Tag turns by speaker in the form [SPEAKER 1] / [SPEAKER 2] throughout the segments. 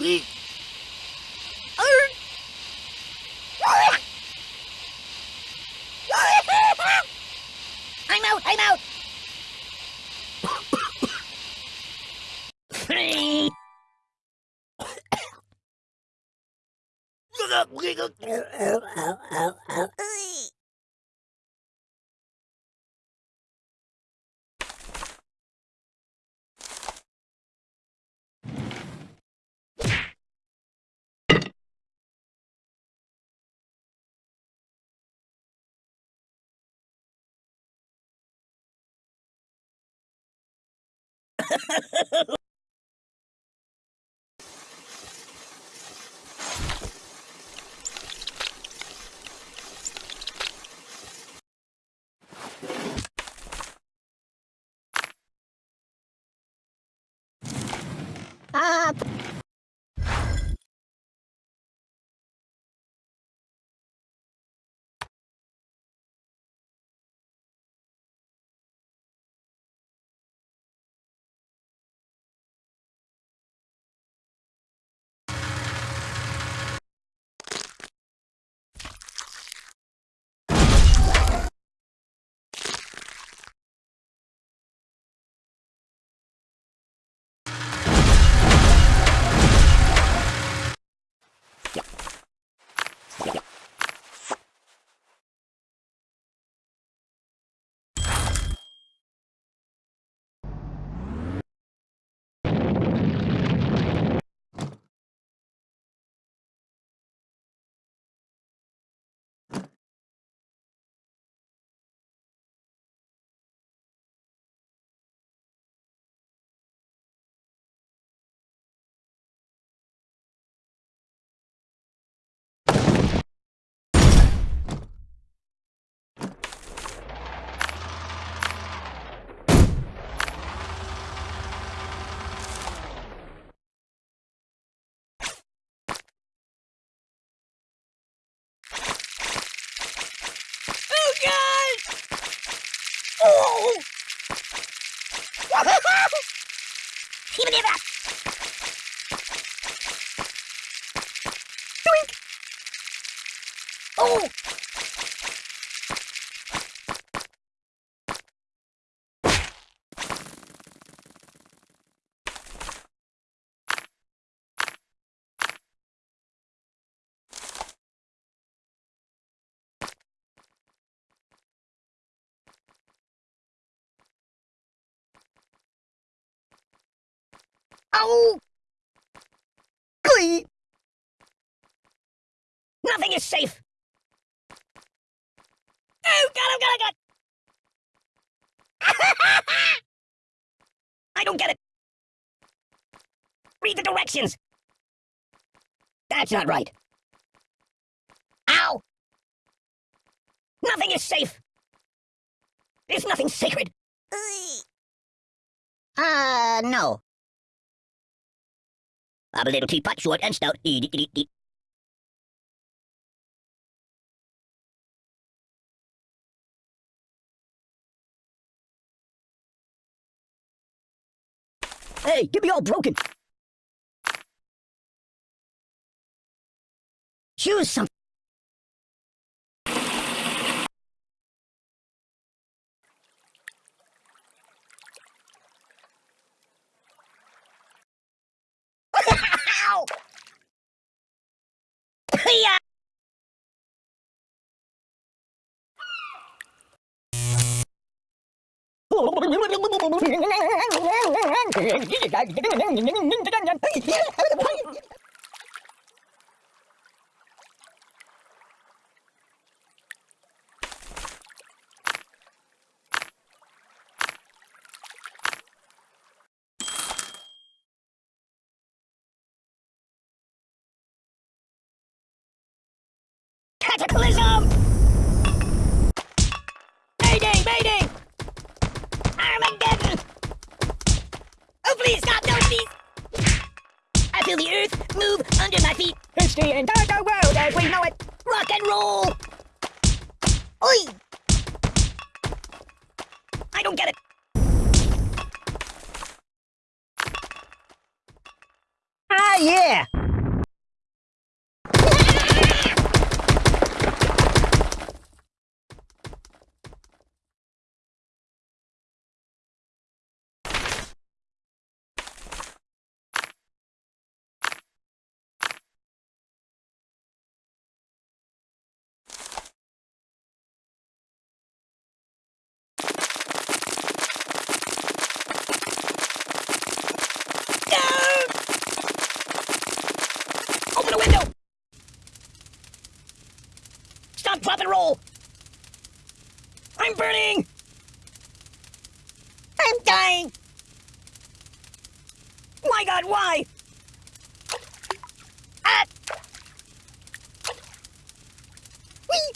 [SPEAKER 1] đi. Anh mau, anh mau. Hãy
[SPEAKER 2] subscribe cho kênh Ghiền
[SPEAKER 1] Mì Gõ
[SPEAKER 2] Để
[SPEAKER 1] không bỏ lỡ những video hấp dẫn Oh, Oh! Glee! Nothing is safe! Oh, God, oh, God, oh, God! I don't get it! Read the directions! That's not right. Ow! Nothing is safe! There's nothing sacred! Uh, no. I'm a little teapot, short and stout. Eat, eat, eat, eat. Hey, get me all broken. Choose something. Cataclysm! Please, God, no, please! I feel the earth move under my feet. It's the entire world as we know it. Rock and roll! Oi! I don't get it. Ah, yeah! No! Open the window! Stop, drop, and roll! I'm burning! I'm dying! My god, why? Ah! Whee!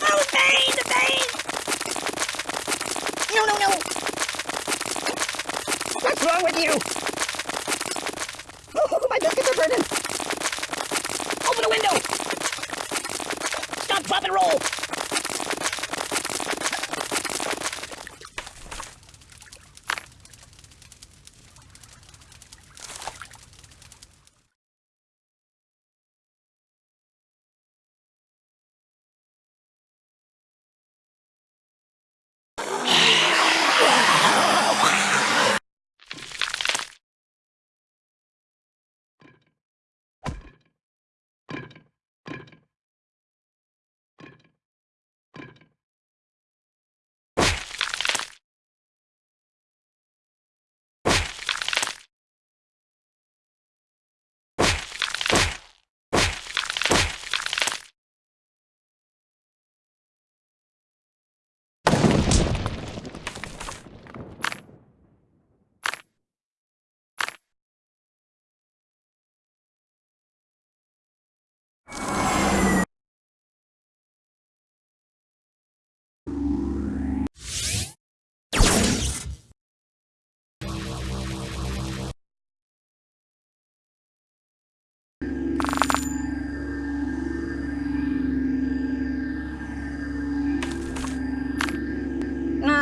[SPEAKER 1] Oh, pain, the pain! No, no, no! What's wrong with you? Oh, my biscuits are burning! Open the window! Stop, drop, and roll!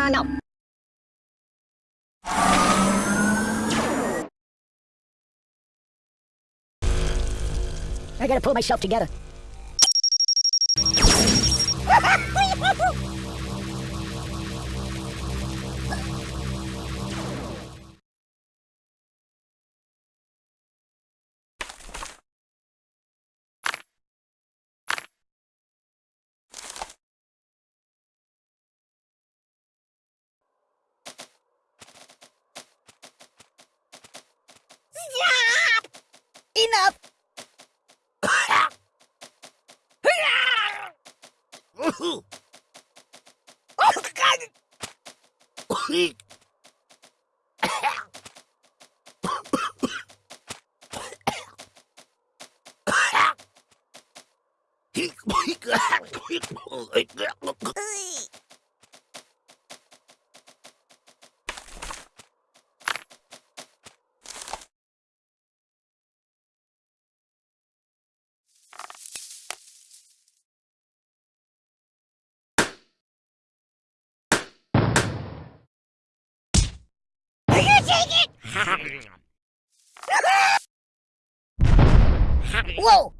[SPEAKER 1] No. I gotta pull myself together. Enough! oh, God! Are you take it? Whoa!